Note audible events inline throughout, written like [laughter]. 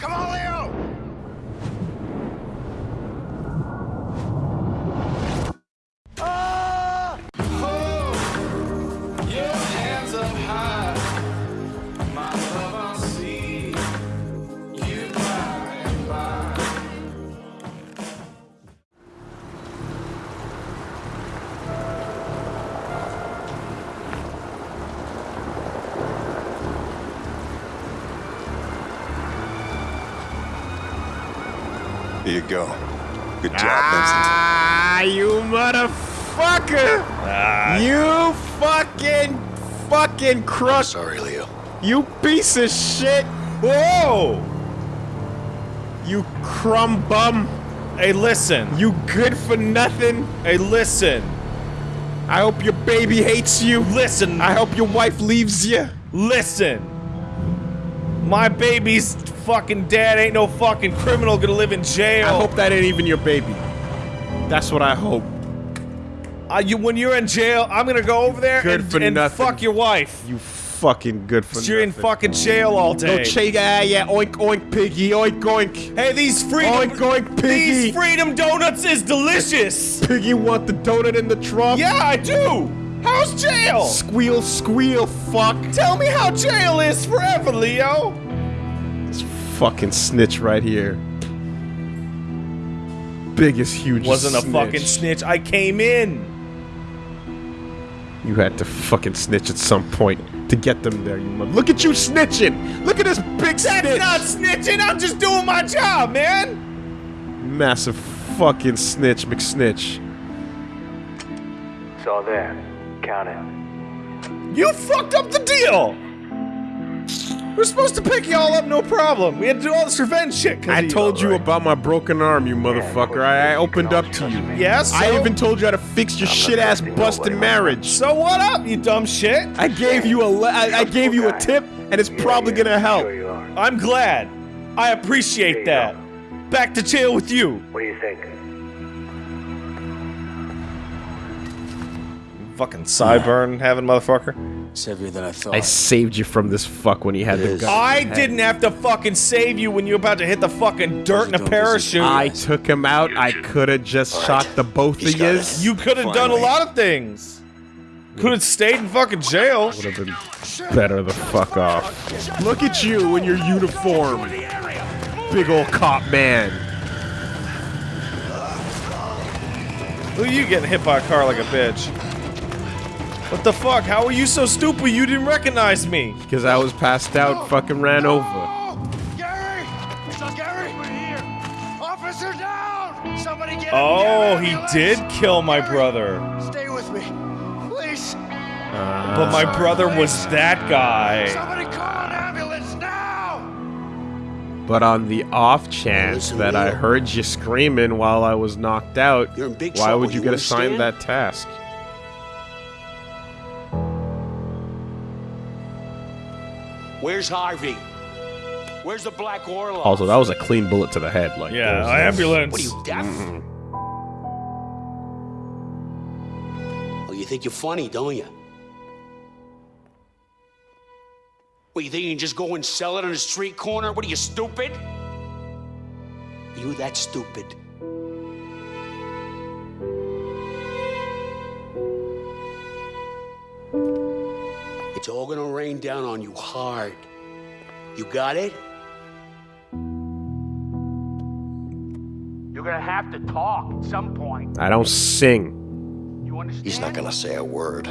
Come on, go. Good job, Ah, you motherfucker! You fucking, fucking crook! Sorry, Leo. You piece of shit! Whoa! You crumb bum! Hey, listen. You good for nothing! Hey, listen. I hope your baby hates you! Listen. I hope your wife leaves you! Listen. My baby's fucking dad ain't no fucking criminal gonna live in jail. I hope that ain't even your baby. That's what I hope. Uh, you, when you're in jail, I'm gonna go over there Good and, and nothing. fuck your wife. You fucking good for You're in fucking jail all day. No ch- yeah, yeah, oink oink piggy, oink oink. hey, these freedom Oink oink piggy. these freedom donuts is delicious. Piggy want the donut in the trunk? yeah, I do. How's jail? Squeal, squeal, fuck. Tell me how jail is forever, Leo. This fucking snitch right here. Biggest, huge Wasn't a fucking snitch. I came in. You had to fucking snitch at some point to get them there, you mother- Look at you snitching! Look at this big snitch! That's not snitching. I'm just doing my job, man. Massive fucking snitch, McSnitch. It's all there. Count it. You fucked up the deal. We're supposed to pick y'all up, no problem. We had to do all this revenge shit. 'cause I told you about my broken arm, you motherfucker. I, I opened up to you. Yes. I so- even told you how to fix your shit ass busted marriage. So what up, you dumb shit? I gave you a le- I, I gave you a tip, and it's probably gonna help. Sure you are. I'm glad. I appreciate that. Back to jail with you. What do you think? Fucking sideburn having motherfucker. It's heavier than I thought. I saved you from this fuck when you had It the is. gun. I didn't have to fucking save you when you were about to hit the fucking dirt in a parachute. I took him out. I could have just shot the both He's of got yous. you could have done a lot of things. Could have stayed in fucking jail. Would have been better the fuck off. Look at you in your uniform, big old cop man. Who you getting hit by a car like a bitch? What the fuck? How are you so stupid you didn't recognize me? Because I was passed out, fucking ran over. Gary! So Gary, we're here. Officer down! Somebody get him. Oh, Get he did kill my brother. Stay with me, please. But my uh, brother was that guy. Somebody call an ambulance now! But on the off chance Listen, that I heard you screaming while I was knocked out, You're in big why would you you get assigned that task? Where's Harvey? Where's the Black Orlov? Also, that was a clean bullet to the head. Like, Yeah, was no- uh, ambulance. What are you deaf? Mm-hmm. Oh, you think you're funny, don't you? What, you think you can just go and sell it on a street corner? What are you, stupid? Are you that stupid? All gonna rain down on you hard. You got it? You're gonna have to talk at some point. I don't sing. You understand? He's not gonna say a word.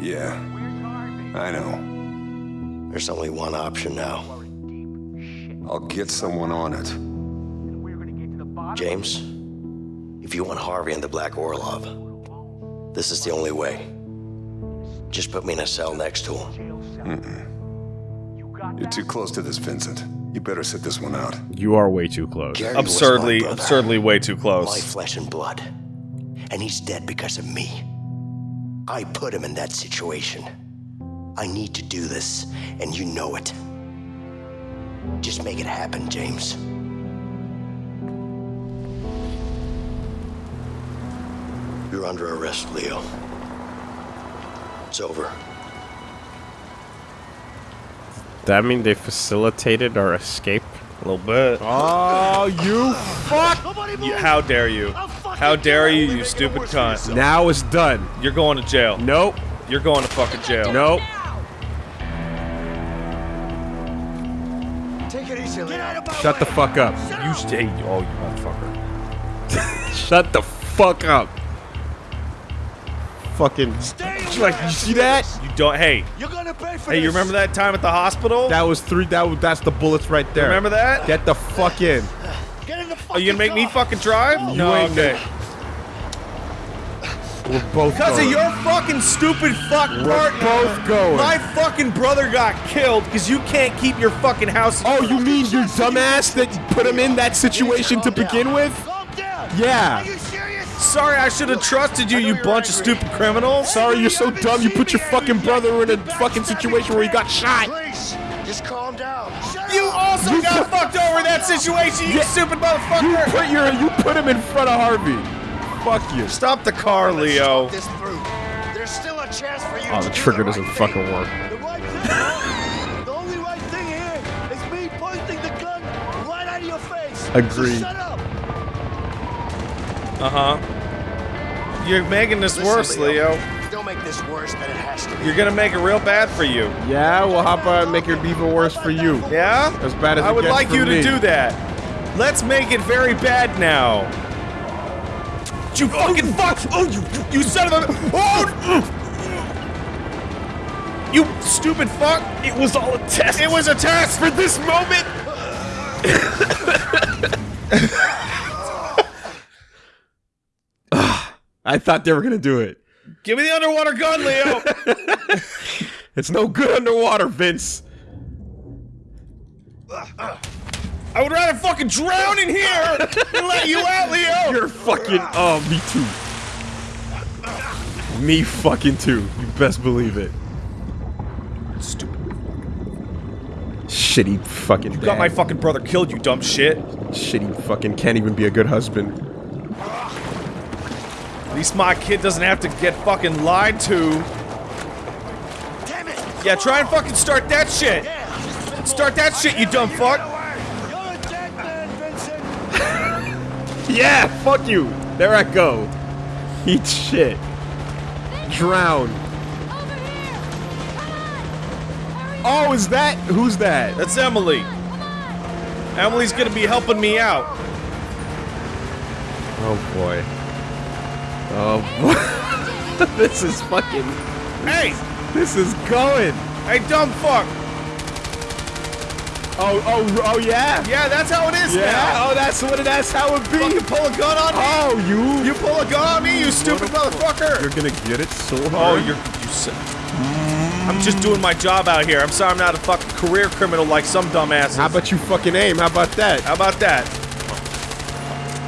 Yeah, Where's Harvey? I know. There's only one option now. We're in deep shit. I'll get someone on it. And we're gonna get to the bottom. James, if you want Harvey and the Black Orlov, this is the only way. Just put me in a cell next to him. You got You're too close to this, Vincent. You better sit this one out. You are way too close. Gary Absurdly, absurdly way too close. My flesh and blood. And he's dead because of me. I put him in that situation. I need to do this, and you know it. Just make it happen, James. You're under arrest, Leo. It's over. that mean they facilitated our escape? A little bit. Oh, you fuck! You- how dare you? How dare you, you stupid cunt. Now it's done. You're going to jail. Nope. You're going to fucking jail. Nope. Take it easy, Get out of my Shut the way. fuck up. You stay. Oh, you motherfucker. [laughs] Shut the fuck up. Fucking. Stay She's like, you see that? You don't. Hey, You're gonna pay for hey, this. you remember that time at the hospital? That was three. That was, that's the bullets right there. Remember that? Get the fuck in. Get in the Are you gonna make me fucking drive? You no, ain't okay. We're both Because of your fucking stupid fuck We're part, both going. my fucking brother got killed because you can't keep your fucking house. Oh, you mean your dumbass that put him in that situation to Calm down. begin with? Calm down. Yeah. Are you serious? Sorry, I should have trusted you, you bunch of stupid criminals. Sorry, you're so dumb. You put your fucking brother in a fucking situation where he got shot. Please, just calm down. Shut You also You got fucked over in that situation, you Yeah. stupid You motherfucker. put your you put him in front of Harvey. Fuck you. Stop the car, Leo. this through. There's still a chance for you Oh, the trigger doesn't right fucking thing. work. The right thing, huh? The only right thing here is me pointing the gun right at your face. Agreed. So shut up. Uh huh. You're making this worse, Leo. Don't make this worse than it has to be. You're gonna make it real bad for you. Yeah, well, how about I make it even worse for you? Yeah? As bad as I it would gets like for you me. to do that. Let's make it very bad now. You fucking fuck! Oh, you you son of a! Oh! You stupid fuck! It was all a test. It was a test for this moment. [laughs] I thought they were gonna do it. Give me the underwater gun, Leo. [laughs] [laughs] It's no good underwater, Vince. I would rather fucking drown in here than let you out, Leo. [laughs] You're fucking. Oh, me too. Me fucking too. You best believe it. Stupid. Shitty fucking. You got my fucking brother killed, you dumb shit. Shitty fucking can't even be a good husband. At least my kid doesn't have to get fucking lied to. Damn it. Yeah, try and fucking start that shit. Yeah. Start that shit, you dumb fuck. You're [laughs] man, Yeah, fuck you. There I go. Eat shit. Drown. Oh, is that? Who's that? That's Emily. Emily's gonna be helping me out. Oh boy. Oh [laughs] this is fucking. Hey, This is going. hey, dumb fuck. Oh, oh, oh, oh, yeah. Yeah, that's how it is Yeah. now. Oh, that's what. It, that's how it be. You pull a gun on me. Oh, you. You pull a gun on me, you stupid motherfucker. You're gonna get it so oh, hard. Oh, you're you. si- I'm just doing my job out here. I'm sorry I'm not a fucking career criminal like some dumbasses. How about you fucking aim? How about that? How about that?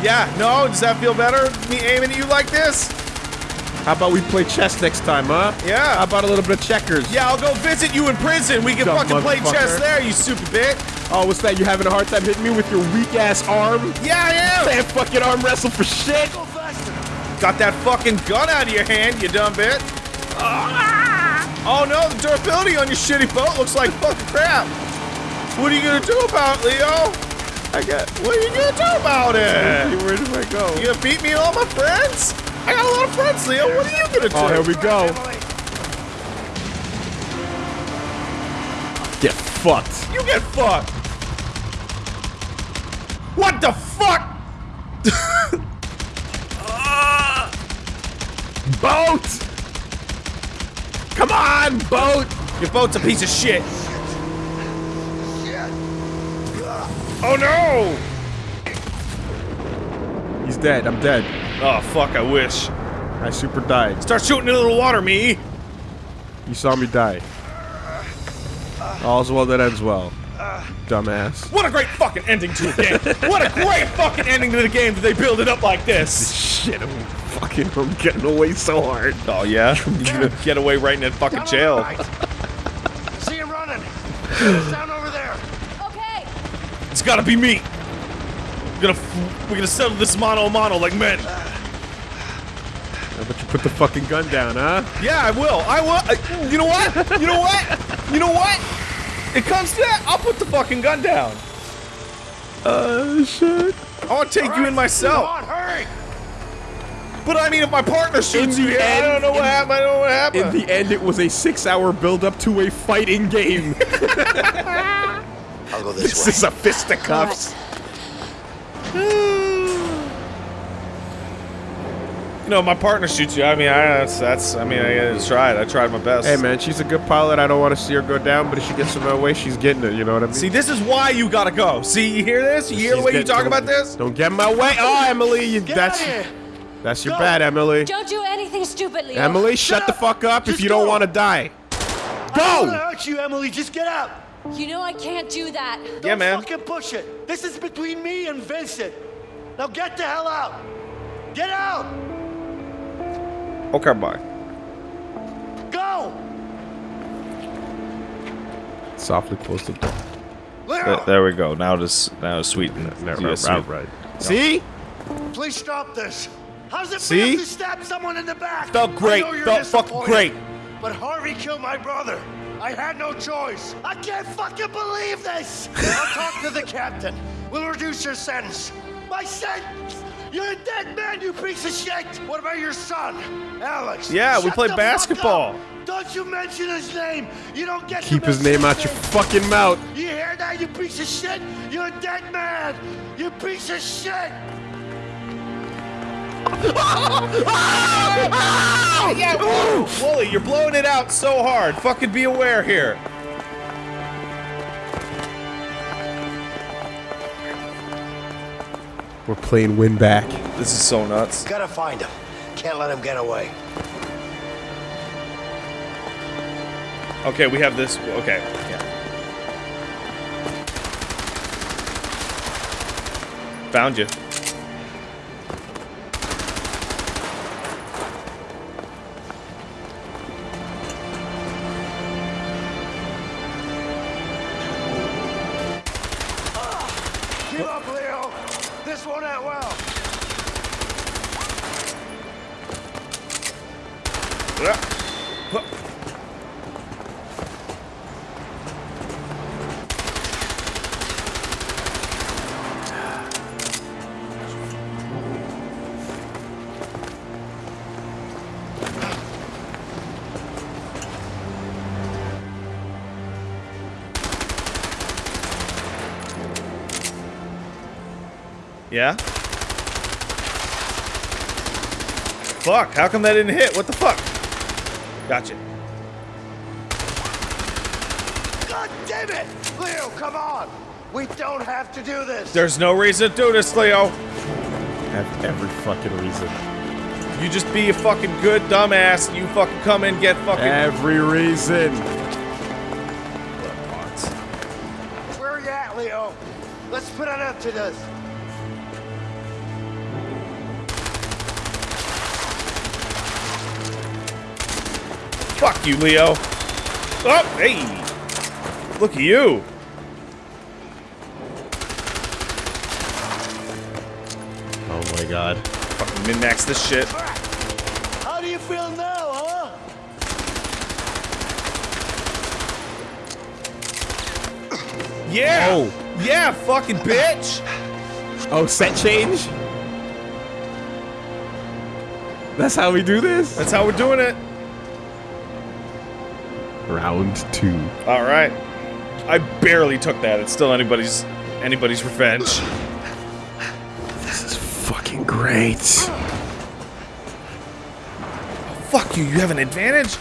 Yeah, no, does that feel better? Me aiming at you like this? How about we play chess next time, huh? Yeah. How about a little bit of checkers? Yeah, I'll go visit you in prison. We can Dumb fucking play chess there, you stupid bitch. Oh, what's that? You having a hard time hitting me with your weak ass arm? Yeah, I am. Can't fucking arm wrestle for shit. Got that fucking gun out of your hand, you dumb bitch. Oh no, the durability on your shitty boat looks like fucking crap. What are you gonna do about it, Leo? I got. What are you gonna do about it? Where do I go? You gonna beat me and all my friends? I got a lot of friends, Leo. What are you gonna oh, do? Oh, here we go. Get fucked. You get fucked. What the fuck? [laughs] Boat! Come on, boat! Your boat's a piece of shit. Oh no! He's dead. I'm dead. Oh fuck, I wish. I super died. Start shooting into the water, me. You saw me die. All's well that ends well. Dumbass. What a great fucking ending to a game. what a great fucking ending to the game that they build it up like this. [laughs] Shit, I'm fucking I'm getting away so hard. Oh yeah? [laughs] You're gonna get away right in that fucking jail. right. See him running. [laughs] He's down over there. Okay. It's gotta be me. We're gonna f- we're gonna settle this mano a mano like men. How about you put the fucking gun down, huh? Yeah, I will. I will. I- you know what? You know what? You know what? It comes to that. I'll put the fucking gun down. Uh, shit. I want to take you in myself. Come on, hurry! But I mean, if my partner shoots you, me, I don't know what happened. I don't know what happened. In the end, it was a six-hour build-up to a fighting game. [laughs] I'll go this, this way. is a fisticuffs. you know, if my partner shoots you. I mean, I that's, that's I mean, I tried. I tried my best. Hey, man, she's a good pilot. I don't want to see her go down, but if she gets in my way, she's getting it. You know what I mean? See, this is why you gotta go. See, you hear this? You hear the way you talk about this? Don't get in my way. Oh, Emily, you, Get that's out of here! that's your Go. bad, Emily. Don't do anything stupid, Leo. Emily, shut the fuck up if Just you don't want to die. Go! I don't wanna hurt you, Emily. Just get out. You know I can't do that. Yeah, Don't man. fucking push it. This is between me and Vincent. Now get the hell out. Get out. Okay, bye. Go. Softly close the door. There, there we go. Now to now to sweeten it. No, Yeah, right, sweet. right, right. See? please stop this. How's it See? feel to stab someone in the back? Felt great. I know you're Felt fucking great. But Harvey killed my brother. I had no choice. I can't fucking believe this. I'll talk to the captain. We'll reduce your sentence. My sentence? You're a dead man, you piece of shit. What about your son, Alex? Yeah, we Shut played the fuck basketball. Don't you mention his name. You don't get to Keep his name out your fucking mouth. You hear that, you piece of shit? You're a dead man. You piece of shit. Yeah, Wooly, Wooly, you're blowing it out so hard. Fucking be aware here. We're playing win back. This is so nuts. Gotta find him. Can't let him get away. Okay, we have this. Okay. Yeah. Found you. Fuck, how come that didn't hit? What the fuck? Gotcha. God damn it! Leo, come on. We don't have to do this. There's no reason to do this, Leo. Have every fucking reason. You just be a fucking good dumbass. And you fucking come and get fucking. Every reason. Where are you at, Leo? Let's put an end to this. Fuck you, Leo. Oh, hey. Look at you. Oh my god. Fucking min-max this shit. How do you feel now, huh? Yeah. Oh. Yeah, fucking bitch. Oh, set change? That's how we do this? That's how we're doing it. Round two. All right. I barely took that. It's still anybody's anybody's revenge. This is fucking great. Fuck you. You have an advantage.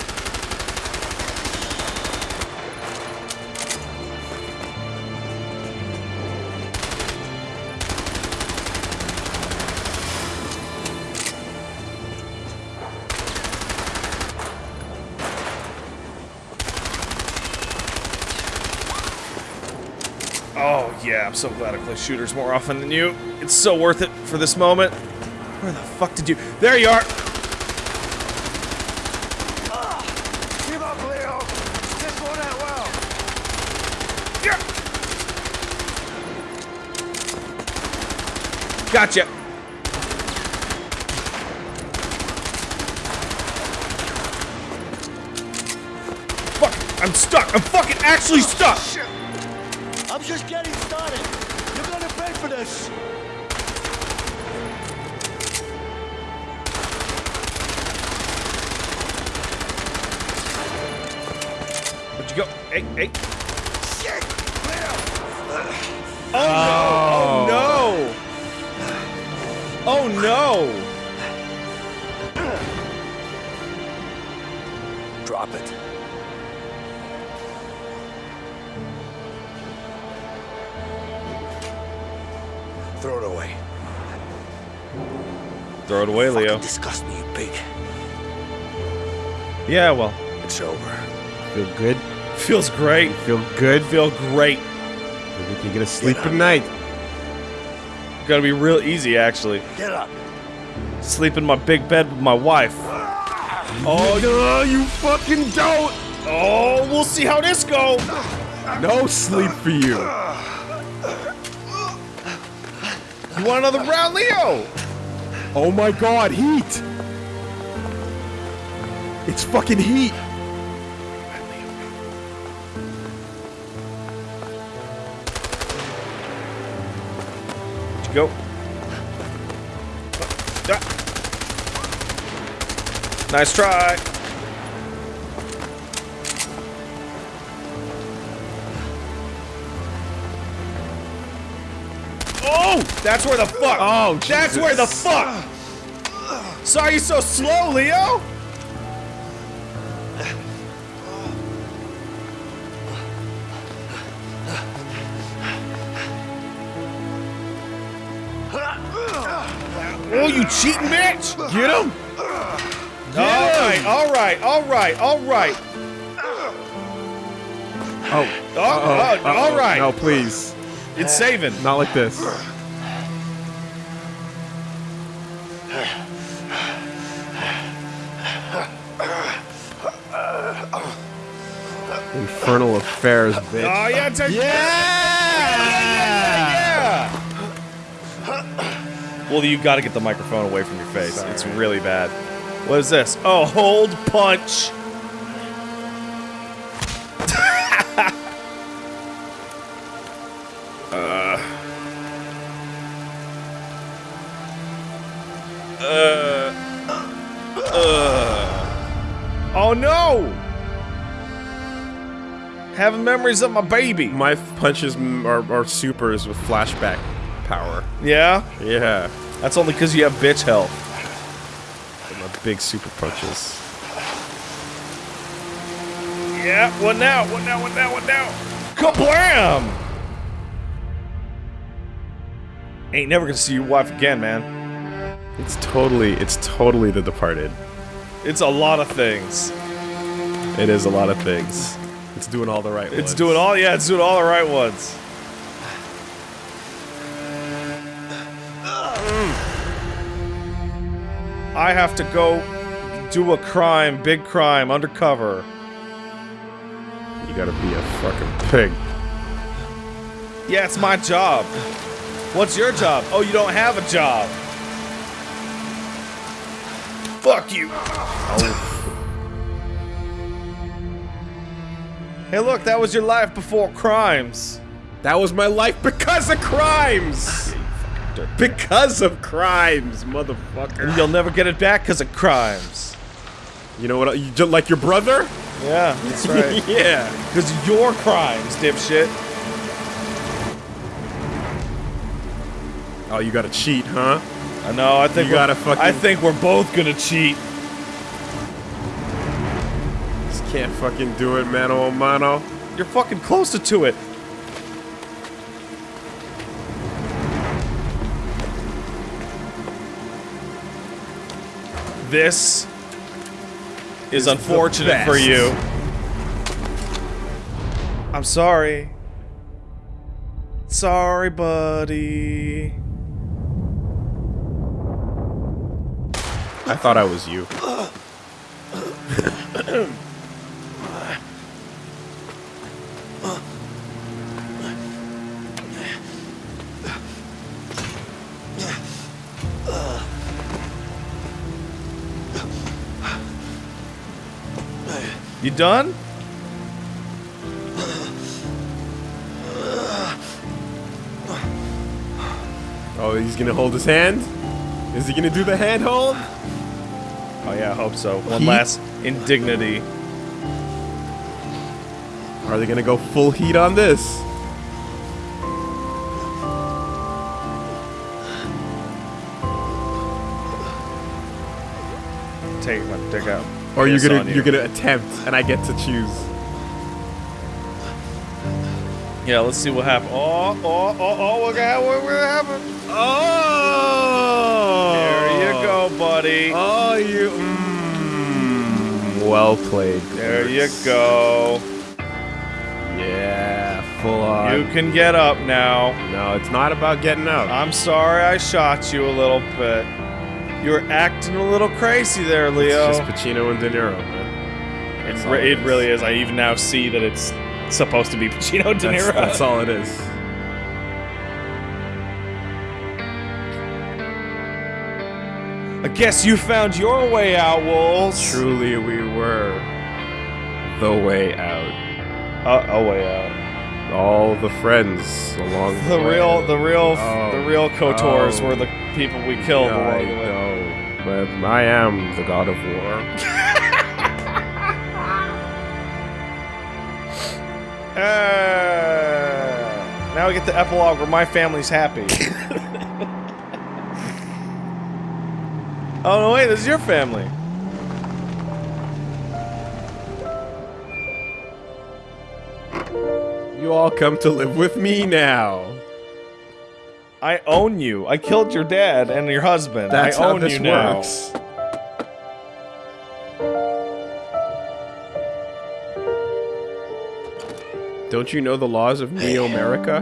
I'm so glad I play shooters more often than you. It's so worth it for this moment. Where the fuck did you... There you are! Give up, Leo. This won't end well. Gotcha! Fuck! I'm stuck! I'm fucking actually oh, stuck! Shit. I'm just getting started. You're gonna pay for this. Where'd you go? Hey, hey. Shit! Oh, Leo! Oh, no! Oh no! Drop it. Throw it away, Leo. Disgust me, you pig. Yeah, well, It's over. Feel good? feels great. Feel good? Feel great. Maybe you can get a sleep at night. Gotta be real easy, actually. Get up. Sleep in my big bed with my wife. Oh, no, you fucking don't! Oh, we'll see how this goes. No sleep for you. You want another round, Leo? Oh my god, heat! It's fucking heat! Go? Nice try. That's where the fuck. Oh, that's where the Jesus. fuck. Sorry, you so slow, Leo. Oh, you cheating bitch! Get him! All right, all right, all right, all right. Oh, Oh, oh, all right. No, please. It's saving. Not like this. Infernal affairs, bitch. Oh yeah, it's a- yeah. Well, you got to get the microphone away from your face. It's really bad. What is this? Oh, hold punch. Having memories of my baby. My punches are, are supers with flashback power. Yeah? Yeah. That's only because you have bitch health. My big super punches. Yeah, what now? What now? What now? What now? Kablam! Ain't never gonna see your wife again, man. It's totally, it's totally The Departed. It's a lot of things. It is a lot of things. It's doing all the right It's ones. doing all, yeah, it's doing all the right ones. I have to go do a crime, big crime, undercover. You gotta be a fucking pig. Yeah, it's my job. What's your job? Oh, you don't have a job. Fuck you. Oh, Hey, look, that was your life before crimes. That was my life because of crimes! because of crimes, motherfucker. And you'll never get it back because of crimes. You know what? You like your brother? Yeah, that's right. [laughs] yeah. Because of your crimes, dipshit. Oh, you gotta cheat, huh? I know, I think You gotta fucking- I think we're both gonna cheat. Can't fucking do it, mano a mano. You're fucking closer to it. This is unfortunate for you. I'm sorry. Sorry, buddy. I thought I was you. You done? Oh, he's gonna hold his hand? Is he gonna do the hand hold? Oh yeah, I hope so. One last indignity. Are they gonna go full heat on this? Or you're gonna you. are gonna attempt and I get to choose. Yeah, let's see what happens. Oh, oh, oh, oh, what gonna what gonna happen? Oh! There you go, buddy. Oh, you. Mm, well played. There you go. Yeah, full on. You can get up now. no, it's not about getting up. I'm sorry I shot you a little bit. You're acting a little crazy there, Leo. It's just Pacino and De Niro, man. It, re- it it is. really is. I even now see that it's supposed to be [laughs] Pacino De Niro. that's all it is. I guess you found your way out, Wolves. Truly, we were the way out. Uh, a way out. All the friends along the, The way. real, the real, Oh. the real Kotors Oh. were the people we killed Yeah, along the way. But I am the god of war. [laughs] Uh, now we get the epilogue where my family's happy. oh no, wait, this is your family. You all come to live with me now. I own you. I killed your dad and your husband. That's I how own this you now. works. Don't you know the laws of Neo [sighs] America?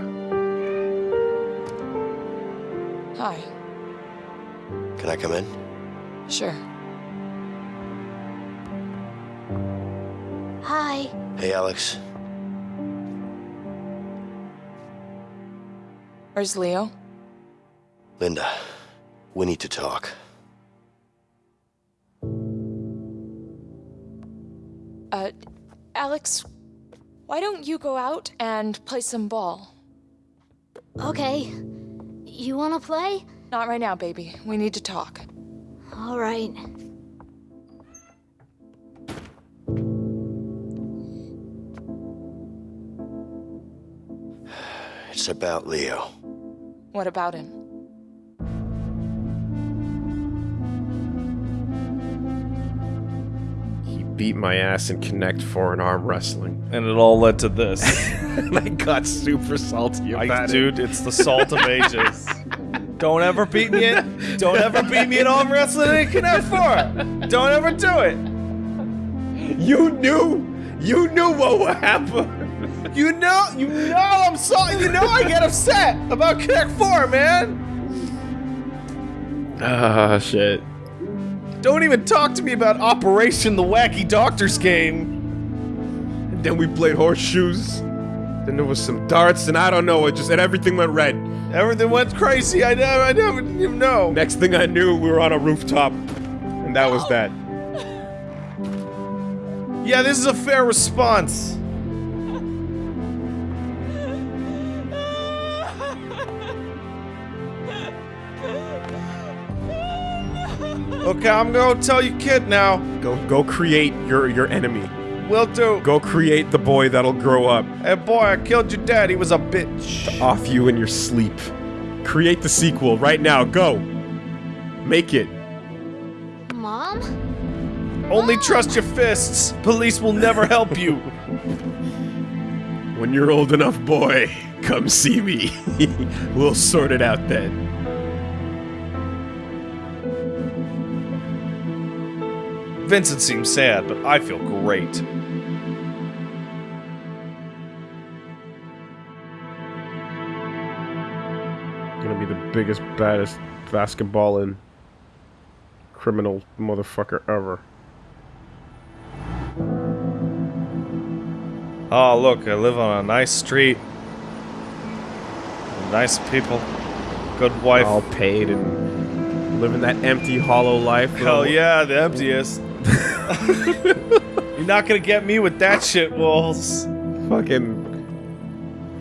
Hi. Can I come in? Sure. Hi. Hey, Alex. Where's Leo? Linda, we need to talk. Uh, Alex, why don't you go out and play some ball? Okay. You wanna play? Not right now, baby. We need to talk. Alright. It's about Leo. What about him? Beat my ass and Connect Four and Arm Wrestling. And it all led to this. [laughs] [laughs] and I got super salty I, it. dude, it's the salt of [laughs] ages. Don't ever beat me in. Don't ever beat me in arm wrestling in Connect Four. Don't ever do it. You knew! You knew what would happen! You know, you know, I'm sorry. You know, I get upset about Connect Four, man. Ah, shit. Don't even talk to me about Operation the Wacky Doctors game. And then we played horseshoes. Then there was some darts, and I don't know, it just and everything went red. Everything went crazy. I never, I never even know. Next thing I knew, we were on a rooftop. And that was that. Yeah, this is a fair response. Okay, I'm gonna tell you, kid. Now, Go go create your your enemy. will do. Go create the boy that'll grow up Hey, boy, I killed your dad. He was a bitch. off you in your sleep. Create the sequel right now. Go. Make it. Mom? Only trust your fists. Police will never help you. [laughs] When you're old enough, boy, come see me. [laughs] we'll sort it out then. Vincent seems sad, but I feel great. Gonna be the biggest, baddest basketballing criminal motherfucker ever. Oh, look, I live on a nice street. Nice people. Good wife. All paid and living that empty, hollow life. Hell yeah, the emptiest. You're not gonna get me with that shit, Wolves. Fucking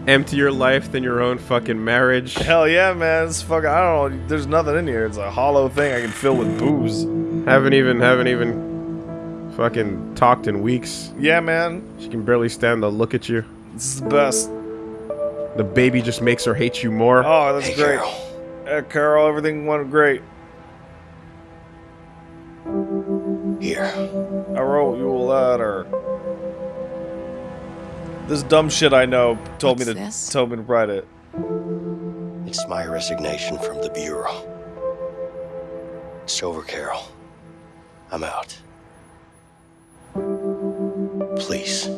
emptier life than your own fucking marriage? Hell yeah, man. It's fucking. I don't know. There's nothing in here. It's a hollow thing I can fill with booze. Haven't even, haven't even fucking talked in weeks. Yeah, man. She can barely stand to look at you. This is the best. The baby just makes her hate you more. Oh, that's Hey, great. Carol. Uh, Carol, everything went great. Here. I wrote you a letter. This dumb shit I know told me to this? told me to write it. It's my resignation from the Bureau. It's over, Carol. I'm out. Please,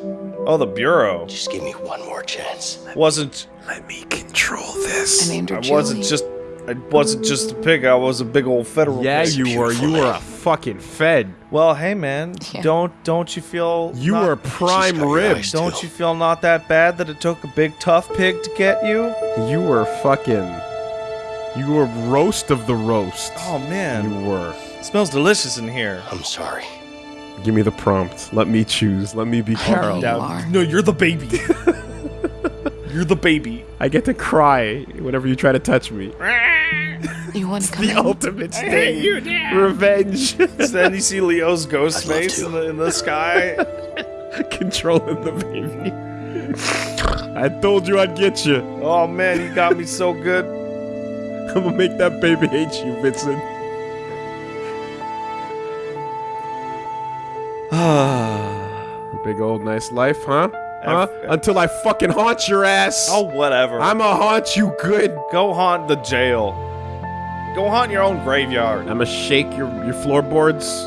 Oh, the bureau just give me one more chance. wasn't. Let me control this. I named her I Julie. wasn't just. I wasn't just a pig. I was a big old federal. yeah, pig. you were. You were a fucking fed. Well, hey man, Yeah. don't don't you feel You not- were prime rib. Don't too. you feel not that bad that it took a big tough pig to get you? You were fucking. You were roast of the roast. Oh man, You were. it smells delicious in here. I'm sorry. Give me the prompt. Let me choose. Let me be Carol. You no, you're the baby. [laughs] you're the baby. I get to cry whenever you try to touch me. [laughs] You want to come The in? ultimate sting. Revenge. [laughs] then you see Leo's ghost I'd face in the, in the sky. [laughs] Controlling the baby. I told you I'd get you. Oh man, you got me so good. [laughs] I'm gonna make that baby hate you, Vincent. [sighs] [sighs] Ah, Big old nice life, huh? Huh? Until I fucking haunt your ass. oh, whatever. I'ma haunt you good. Go haunt the jail. Go haunt your own graveyard. I'ma shake your, your floorboards.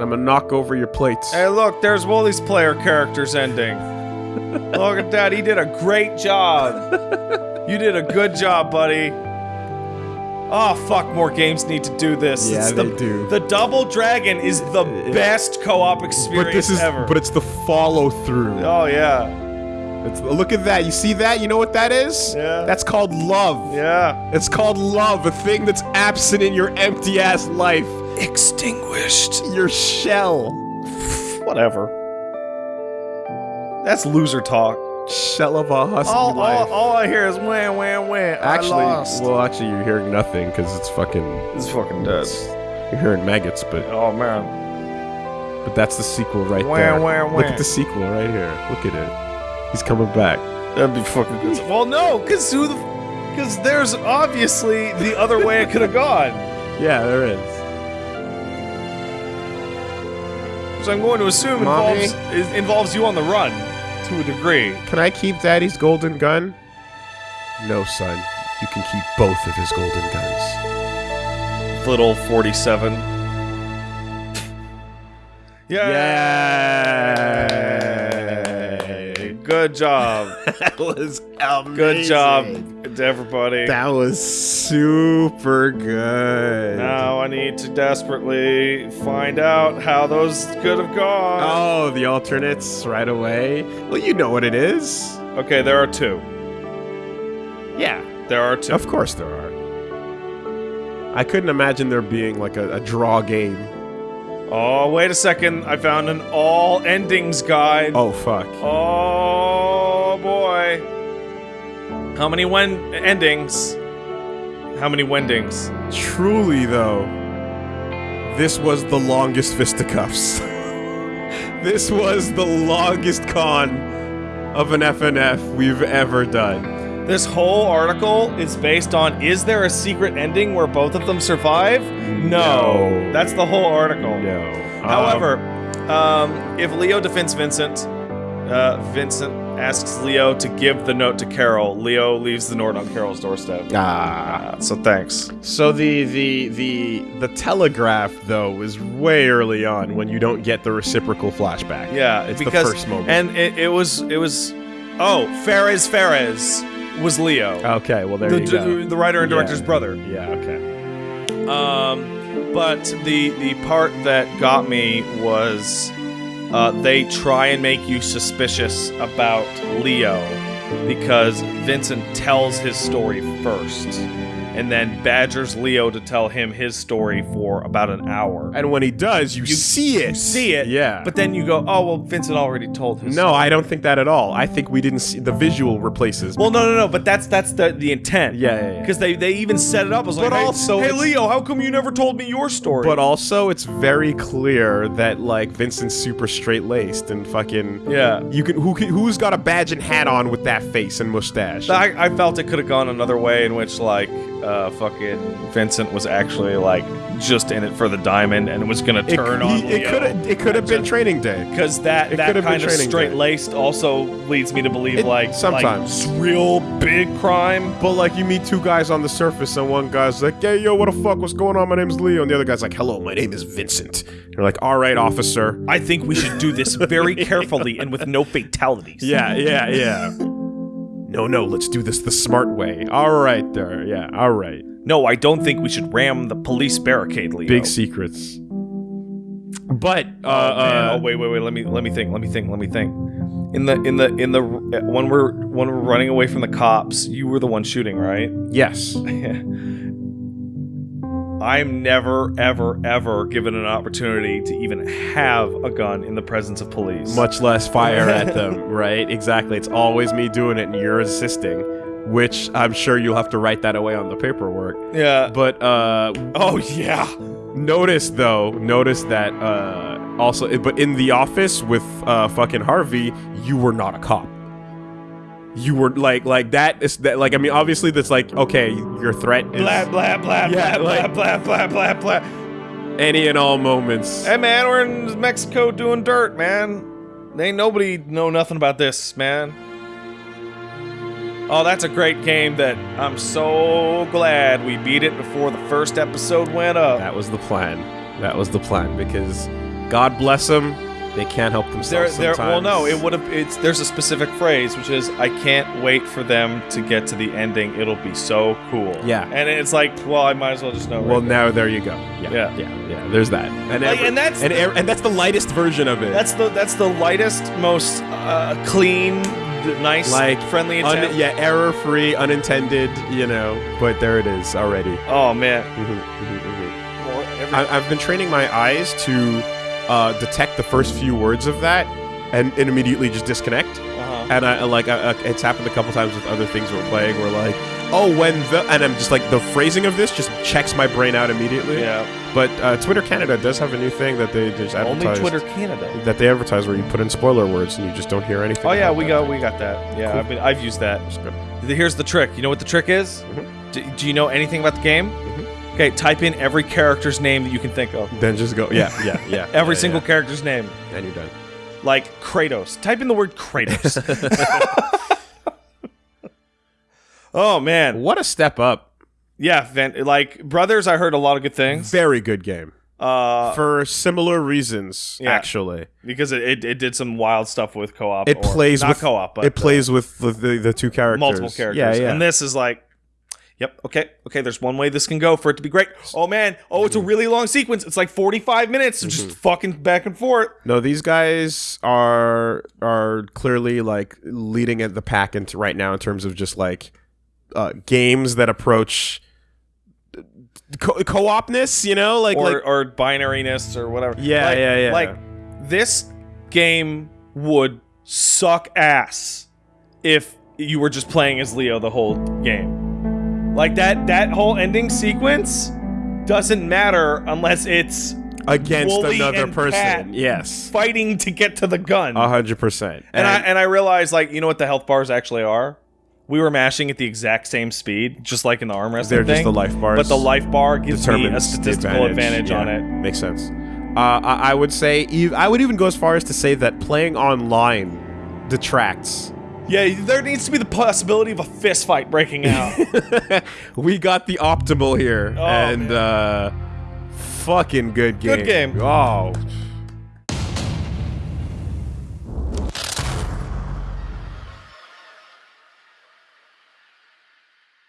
I'ma knock over your plates. Hey, look, there's Woolly's player character's ending. [laughs] look at that, he did a great job. you did a good job, buddy. Oh fuck, more games need to do this. Yeah, It's the, they do. The Double Dragon is the best co-op experience but this is ever. but it's the follow through. oh yeah, It's, look at that. You see that? You know what that is? Yeah. That's called love. yeah. It's called love, a thing that's absent in your empty ass life. Extinguished. Your shell. Whatever. That's loser talk. Shell of a husky All, life. all, all I hear is wham, wham, wham. actually, I lost. well, actually, you're hearing nothing because it's fucking. it's fucking dead. You're hearing maggots, but Oh man. but that's the sequel right Wah, there. wah, Look at the sequel right here. Look at it. He's coming back. That'd be fucking good. Well, no, because who the. Because there's obviously the other way it could have gone. [laughs] Yeah, there is. So I'm going to assume Mommy? involves, is, involves you on the run to a degree. Can I keep Daddy's golden gun? No, son. You can keep both of his golden guns. Little 47. Yay! Good job. [laughs] That was amazing. Good job to everybody. That was super good. Now I need to desperately find out how those could have gone. Oh, the alternates right away. Well, you know what it is. Okay, there are two. Yeah, There are two. of course there are. I couldn't imagine there being like a, a draw game. Oh, wait a second. I found an all endings guide. Oh fuck. Oh boy. How many when endings? How many wendings? Truly though, this was the longest fisticuffs. [laughs] this was the longest con of an FNF we've ever done. This whole article is based on is there a secret ending where both of them survive? No. No. That's the whole article. No. However, um, if Leo defends Vincent, uh, Vincent asks Leo to give the note to Carol. Leo leaves the note on Carol's doorstep. ah. Uh, so thanks. So the the the the telegraph though is way early on when you don't get the reciprocal flashback. Yeah, it's because the first moment. and it, it was it was oh Fares Fares was Leo, okay, well there the, you go. the, writer and director's Yeah. brother. Yeah. Okay. Um, but the the part that got me was uh, they try and make you suspicious about Leo because Vincent tells his story first, and then badgers Leo to tell him his story for about an hour. And when he does, you, see it. You see it, Yeah. But then you go, oh well, Vincent already told his. no, I don't think that at all. I think we didn't see the visual replaces. Well, no, no, no. But that's that's the the intent. Yeah, yeah, yeah. Because they they even set it up as like, But hey, also hey Leo, how come you never told me your story? But also, it's very clear that like Vincent's super straight laced and fucking Yeah. You can who can, who's got a badge and hat on with that face and mustache? I, I felt it could have gone another way in which like uh fucking Vincent was actually like just in it for the diamond and it was gonna it turn on it could have it could have been training day. because that it that could have been kind of straight laced also leads me to believe It- like sometimes. like, real big crime. But like you meet two guys on the surface and one guy's like, "Hey, yo, what the fuck? What's going on? My name's Leo." And the other guy's like, "Hello, my name is Vincent." You're like, "All right, officer." I think we should do this very carefully and with no fatalities. [laughs] Yeah, yeah, yeah. No, no, let's do this the smart way. All right, there. Yeah, all right. No, I don't think we should ram the police barricade, Leo. Big secrets. But uh, Oh, uh oh wait, wait, wait. Let me let me think. Let me think. Let me think. In the in the in the when we're when we're running away from the cops, you were the one shooting, right? yes. [laughs] I'm never ever ever given an opportunity to even have a gun in the presence of police. Much less fire at [laughs] them, right? Exactly. It's always me doing it and you're assisting, which I'm sure you'll have to write that away on the paperwork. Yeah. But uh Oh yeah. notice though, notice that uh also but in the office with uh fucking Harvey, you were not a cop. You were like like that is that like I mean obviously that's like okay, your threat is Blah blah blah Yeah, blah like- blah blah blah blah blah. any and all moments. Hey man, we're in Mexico doing dirt, man. Ain't nobody know nothing about this, man. Oh, that's a great game that I'm so glad we beat it before the first episode went up. That was the plan. That was the plan because God bless them, they can't help There, themselves there. sometimes. Well, no, it would have. It's there's a specific phrase which is I can't wait for them to get to the ending. It'll be so cool. Yeah. and it's like, well, I might as well just know. Well, right now there you go. Yeah, Yeah. yeah, yeah. There's that, and Like, every- and that's and, the- and that's the lightest version of it. That's the that's the lightest, most uh, clean, nice, like friendly un- yeah, error-free, unintended. You know, but there it is already. Oh man. Mhm, mhm, mhm. More every- I- I've been training my eyes to uh, detect the first few words of that, and, and immediately just disconnect. uh-huh. And I I- like I, I- it's happened a couple times with other things we're playing. Where like, oh, when the and I'm just like the phrasing of this just checks my brain out immediately. Yeah. But uh, Twitter Canada does have a new thing that they just advertise. Only advertise. Twitter Canada. that they advertise where you put in spoiler words and you just don't hear anything. Oh yeah, we that. got we got that. Yeah, Cool. I've been I've used that. Here's the trick. You know what the trick is? Mhm. Do, do you know anything about the game? Okay, type in every character's name that you can think of. Then just go. Yeah, yeah, yeah. [laughs] Every yeah, single yeah. character's name. and you're done. Like Kratos. Type in the word Kratos. [laughs] [laughs] oh man. What a step up! Yeah, like Brothers I heard a lot of good things. Very good game Uh for similar reasons. yeah. Actually, because it, it, it did some wild stuff with co-op. it plays not with co-op, but it plays with the, the the two uh, characters, multiple characters. Yeah, yeah. And this is like, yep, okay, okay. There's one way this can go for it to be great. Oh man, oh it's a really long sequence. It's like 45 minutes of just fucking back and forth. no, these guys are are clearly like leading at the pack into right now in terms of just like uh, games that approach co- co-opness. You know, like or like or binariness or whatever. Yeah, Like- yeah, yeah. Like this game would suck ass if you were just playing as Leo the whole game. Like that that whole ending sequence doesn't matter unless it's against Wooly another and person. Pat. Yes, fighting to get to the gun. a hundred percent. and I and I realized like you know what the health bars actually are. We were mashing at the exact same speed, just like in the arm wrestling They're just the life bars. But the life bar gives me a statistical advantage, on Yeah, it. Makes sense. Uh, I, I would say, I would even go as far as to say that playing online detracts. Yeah, there needs to be the possibility of a fist fight breaking out. [laughs] we got the optimal here, Oh, and man. uh, fucking good game. Good game. Oh,